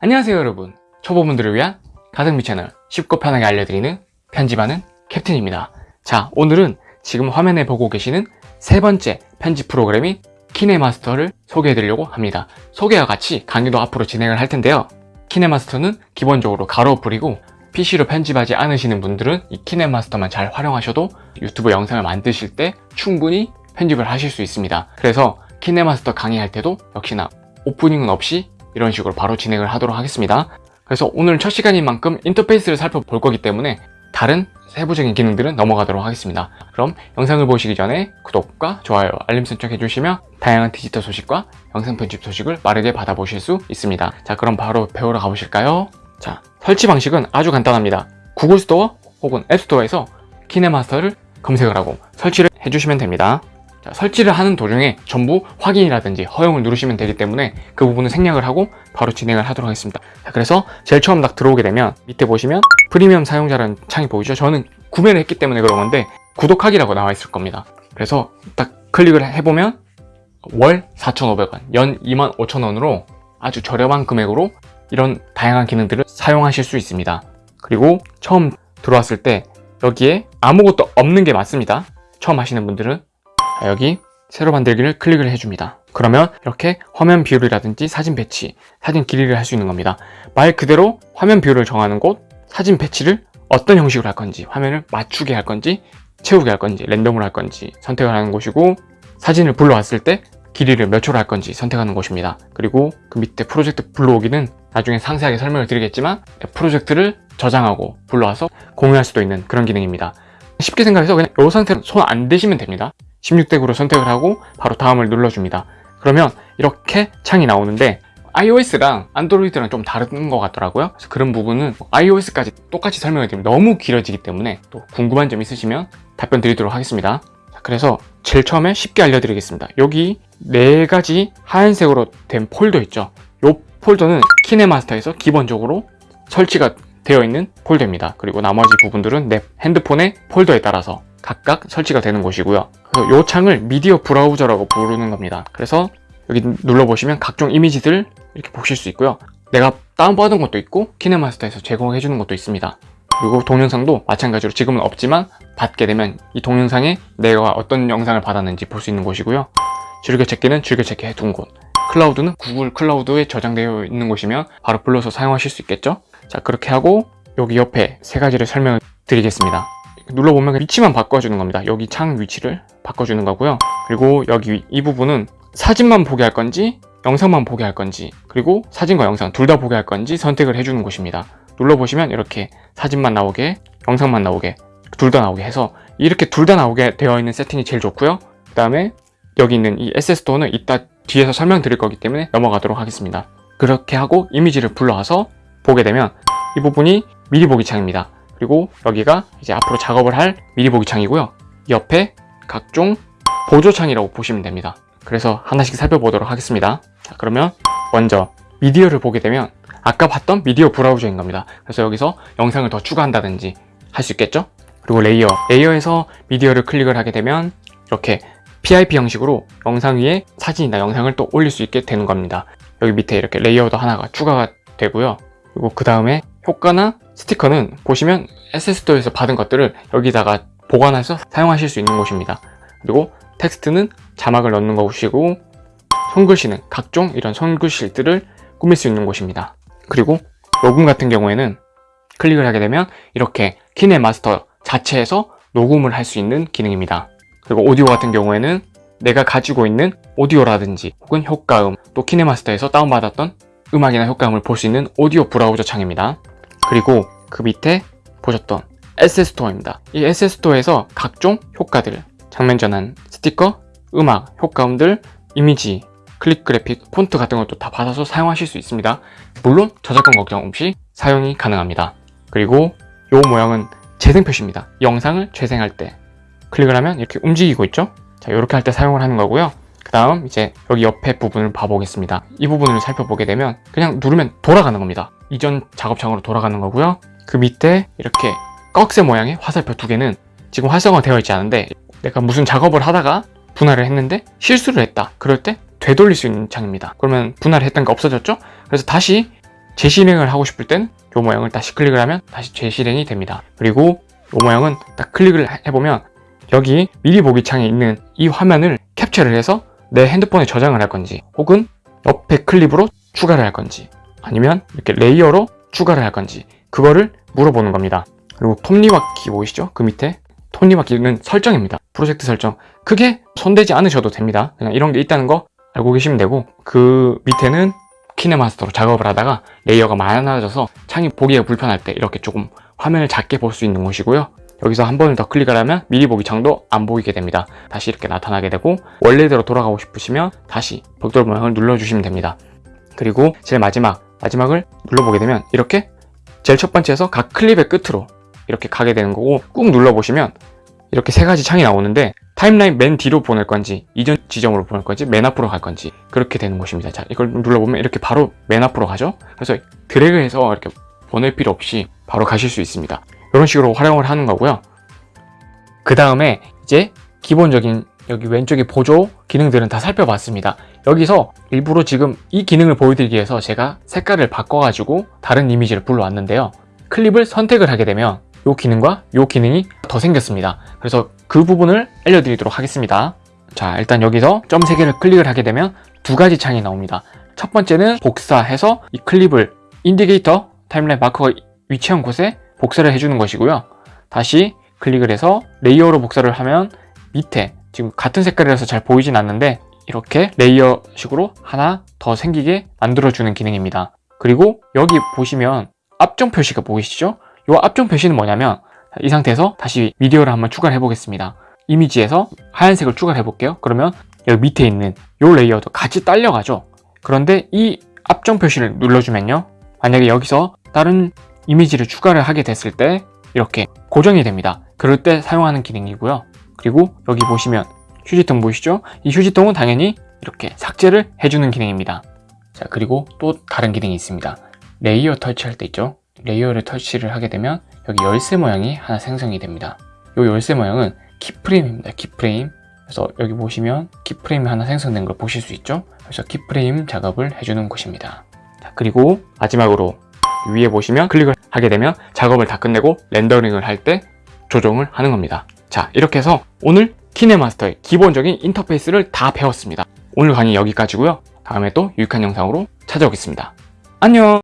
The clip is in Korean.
안녕하세요 여러분. 초보분들을 위한 가성비 채널 쉽고 편하게 알려드리는 편집하는 캡틴입니다. 자 오늘은 지금 화면에 보고 계시는 세 번째 편집 프로그램인 키네마스터를 소개해 드리려고 합니다. 소개와 같이 강의도 앞으로 진행을 할 텐데요. 키네마스터는 기본적으로 가로 뿌리고 PC로 편집하지 않으시는 분들은 이 키네마스터만 잘 활용하셔도 유튜브 영상을 만드실 때 충분히 편집을 하실 수 있습니다. 그래서 키네마스터 강의할 때도 역시나 오프닝은 없이 이런 식으로 바로 진행을 하도록 하겠습니다. 그래서 오늘 첫 시간인 만큼 인터페이스를 살펴볼 거기 때문에 다른 세부적인 기능들은 넘어가도록 하겠습니다. 그럼 영상을 보시기 전에 구독과 좋아요, 알림 설정 해주시면 다양한 디지털 소식과 영상 편집 소식을 빠르게 받아보실 수 있습니다. 자 그럼 바로 배우러 가보실까요? 자 설치 방식은 아주 간단합니다. 구글 스토어 혹은 앱스토어에서 키네마스터를 검색을 하고 설치를 해주시면 됩니다 자, 설치를 하는 도중에 전부 확인이라든지 허용을 누르시면 되기 때문에 그 부분은 생략을 하고 바로 진행을 하도록 하겠습니다. 자, 그래서 제일 처음 딱 들어오게 되면 밑에 보시면 프리미엄 사용자라는 창이 보이죠? 저는 구매를 했기 때문에 그런 건데 구독하기라고 나와 있을 겁니다. 그래서 딱 클릭을 해보면 월 4,500원, 연 25,000원으로 아주 저렴한 금액으로 이런 다양한 기능들을 사용하실 수 있습니다. 그리고 처음 들어왔을 때 여기에 아무것도 없는 게 맞습니다. 처음 하시는 분들은 여기 새로 만들기를 클릭을 해줍니다. 그러면 이렇게 화면 비율이라든지 사진 배치, 사진 길이를 할 수 있는 겁니다. 말 그대로 화면 비율을 정하는 곳, 사진 배치를 어떤 형식으로 할 건지 화면을 맞추게 할 건지 채우게 할 건지 랜덤으로 할 건지 선택을 하는 곳이고 사진을 불러왔을 때 길이를 몇 초로 할 건지 선택하는 곳입니다. 그리고 그 밑에 프로젝트 불러오기는 나중에 상세하게 설명을 드리겠지만 프로젝트를 저장하고 불러와서 공유할 수도 있는 그런 기능입니다. 쉽게 생각해서 그냥 이 상태로 손 안 대시면 됩니다 16덱으로 선택을 하고 바로 다음을 눌러줍니다. 그러면 이렇게 창이 나오는데 iOS랑 안드로이드랑 좀 다른 것 같더라고요. 그래서 그런 부분은 iOS까지 똑같이 설명을 드리면 너무 길어지기 때문에 또 궁금한 점 있으시면 답변 드리도록 하겠습니다. 그래서 제일 처음에 쉽게 알려드리겠습니다. 여기 네 가지 하얀색으로 된 폴더 있죠? 이 폴더는 키네마스터에서 기본적으로 설치가 되어 있는 폴더입니다. 그리고 나머지 부분들은 내 핸드폰의 폴더에 따라서 각각 설치가 되는 곳이고요 이 창을 미디어 브라우저라고 부르는 겁니다. 그래서 여기 눌러보시면 각종 이미지들 이렇게 보실 수 있고요. 내가 다운받은 것도 있고 키네마스터에서 제공해 주는 것도 있습니다. 그리고 동영상도 마찬가지로 지금은 없지만 받게 되면 이 동영상에 내가 어떤 영상을 받았는지 볼 수 있는 곳이고요. 즐겨찾기는 즐겨찾기 해둔 곳. 클라우드는 구글 클라우드에 저장되어 있는 곳이면 바로 불러서 사용하실 수 있겠죠? 자 그렇게 하고 여기 옆에 세 가지를 설명을 드리겠습니다 눌러보면 위치만 바꿔주는 겁니다. 여기 창 위치를 바꿔주는 거고요. 그리고 여기 이 부분은 사진만 보게 할 건지 영상만 보게 할 건지 그리고 사진과 영상 둘 다 보게 할 건지 선택을 해주는 곳입니다. 눌러보시면 이렇게 사진만 나오게 영상만 나오게 둘 다 나오게 해서 이렇게 둘 다 나오게 되어 있는 세팅이 제일 좋고요. 그 다음에 여기 있는 이 SS도어는 이따 뒤에서 설명드릴 거기 때문에 넘어가도록 하겠습니다. 그렇게 하고 이미지를 불러와서 보게 되면 이 부분이 미리 보기 창입니다 그리고 여기가 이제 앞으로 작업을 할 미리 보기 창이고요. 옆에 각종 보조창이라고 보시면 됩니다. 그래서 하나씩 살펴보도록 하겠습니다. 자 그러면 먼저 미디어를 보게 되면 아까 봤던 미디어 브라우저인 겁니다. 그래서 여기서 영상을 더 추가한다든지 할 수 있겠죠? 그리고 layer. layer에서 미디어를 클릭을 하게 되면 이렇게 PIP 형식으로 영상 위에 사진이나 영상을 또 올릴 수 있게 되는 겁니다. 여기 밑에 이렇게 layer도 하나가 추가가 되고요. 그리고 그 다음에 효과나 스티커는 보시면 SS도에서 받은 것들을 여기다가 보관해서 사용하실 수 있는 곳입니다. 그리고 텍스트는 자막을 넣는 곳이고 손글씨는 각종 이런 손글씨들을 꾸밀 수 있는 곳입니다. 그리고 녹음 같은 경우에는 클릭을 하게 되면 이렇게 키네마스터 자체에서 녹음을 할 수 있는 기능입니다. 그리고 오디오 같은 경우에는 내가 가지고 있는 오디오라든지 혹은 효과음 또 키네마스터에서 다운받았던 음악이나 효과음을 볼 수 있는 오디오 브라우저 창입니다 그리고 그 밑에 보셨던 SS스토어입니다. 이 SS스토어에서 각종 효과들 장면 전환, 스티커, 음악, 효과음들, 이미지, 클릭 그래픽, 폰트 같은 것도 다 받아서 사용하실 수 있습니다. 물론 저작권 걱정 없이 사용이 가능합니다. 그리고 이 모양은 재생 표시입니다. 영상을 재생할 때 클릭을 하면 이렇게 움직이고 있죠? 자 이렇게 할 때 사용을 하는 거고요 그 다음 이제 여기 옆에 부분을 봐보겠습니다. 이 부분을 살펴보게 되면 그냥 누르면 돌아가는 겁니다. 이전 작업창으로 돌아가는 거고요. 그 밑에 이렇게 꺽쇠 모양의 화살표 두 개는 지금 활성화 되어 있지 않은데 내가 무슨 작업을 하다가 분할을 했는데 실수를 했다. 그럴 때 되돌릴 수 있는 창입니다. 그러면 분할을 했던 게 없어졌죠? 그래서 다시 재실행을 하고 싶을 땐 이 모양을 다시 클릭을 하면 다시 재실행이 됩니다. 그리고 이 모양은 딱 클릭을 해보면 여기 미리 보기 창에 있는 이 화면을 캡처를 해서 내 핸드폰에 저장을 할 건지 혹은 옆에 클립으로 추가를 할 건지 아니면 이렇게 layer로 추가를 할 건지 그거를 물어보는 겁니다. 그리고 톱니바퀴 보이시죠? 그 밑에 톱니바퀴는 설정입니다. 프로젝트 설정. 크게 손대지 않으셔도 됩니다. 그냥 이런 게 있다는 거 알고 계시면 되고 그 밑에는 키네마스터로 작업을 하다가 layer가 많아져서 창이 보기가 불편할 때 이렇게 조금 화면을 작게 볼 수 있는 곳이고요. 여기서 한 번을 더 클릭을 하면 미리 보기 창도 안 보이게 됩니다. 다시 이렇게 나타나게 되고 원래대로 돌아가고 싶으시면 다시 벽돌 모양을 눌러주시면 됩니다. 그리고 제일 마지막, 마지막을 눌러보게 되면 이렇게 제일 첫 번째에서 각 클립의 끝으로 이렇게 가게 되는 거고 꾹 눌러보시면 이렇게 세 가지 창이 나오는데 타임라인 맨 뒤로 보낼 건지 이전 지점으로 보낼 건지 맨 앞으로 갈 건지 그렇게 되는 것입니다. 자 이걸 눌러보면 이렇게 바로 맨 앞으로 가죠. 그래서 드래그해서 이렇게 보낼 필요 없이 바로 가실 수 있습니다. 이런 식으로 활용을 하는 거고요. 그 다음에 이제 기본적인 여기 왼쪽에 보조 기능들은 다 살펴봤습니다. 여기서 일부러 지금 이 기능을 보여드리기 위해서 제가 색깔을 바꿔가지고 다른 이미지를 불러왔는데요. 클립을 선택을 하게 되면 이 기능과 이 기능이 더 생겼습니다. 그래서 그 부분을 알려드리도록 하겠습니다. 자 일단 여기서 점 3개를 클릭을 하게 되면 두 가지 창이 나옵니다. 첫 번째는 복사해서 이 클립을 indicator timeline marker가 위치한 곳에 복사를 해주는 것이고요. 다시 클릭을 해서 layer로 복사를 하면 밑에 지금 같은 색깔이라서 잘 보이진 않는데 이렇게 layer식으로 하나 더 생기게 만들어주는 기능입니다. 그리고 여기 보시면 압정 표시가 보이시죠? 이 압정 표시는 뭐냐면 이 상태에서 다시 미디어를 한번 추가를 해보겠습니다. 이미지에서 하얀색을 추가를 해볼게요. 그러면 여기 밑에 있는 이 layer도 같이 딸려가죠. 그런데 이 압정 표시를 눌러주면요. 만약에 여기서 다른 이미지를 추가를 하게 됐을 때 이렇게 고정이 됩니다. 그럴 때 사용하는 기능이고요. 그리고 여기 보시면 휴지통 보이시죠? 이 휴지통은 당연히 이렇게 삭제를 해주는 기능입니다. 자 그리고 또 다른 기능이 있습니다. layer 터치할 때 있죠? layer를 터치를 하게 되면 여기 열쇠 모양이 하나 생성이 됩니다. 이 열쇠 모양은 keyframe입니다. keyframe. 그래서 여기 보시면 keyframe이 하나 생성된 걸 보실 수 있죠? 그래서 keyframe 작업을 해주는 곳입니다. 자, 그리고 마지막으로 위에 보시면 클릭을 하게 되면 작업을 다 끝내고 렌더링을 할 때 조정을 하는 겁니다. 자, 이렇게 해서 오늘 키네마스터의 기본적인 인터페이스를 다 배웠습니다. 오늘 강의 여기까지고요. 다음에 또 유익한 영상으로 찾아오겠습니다. 안녕!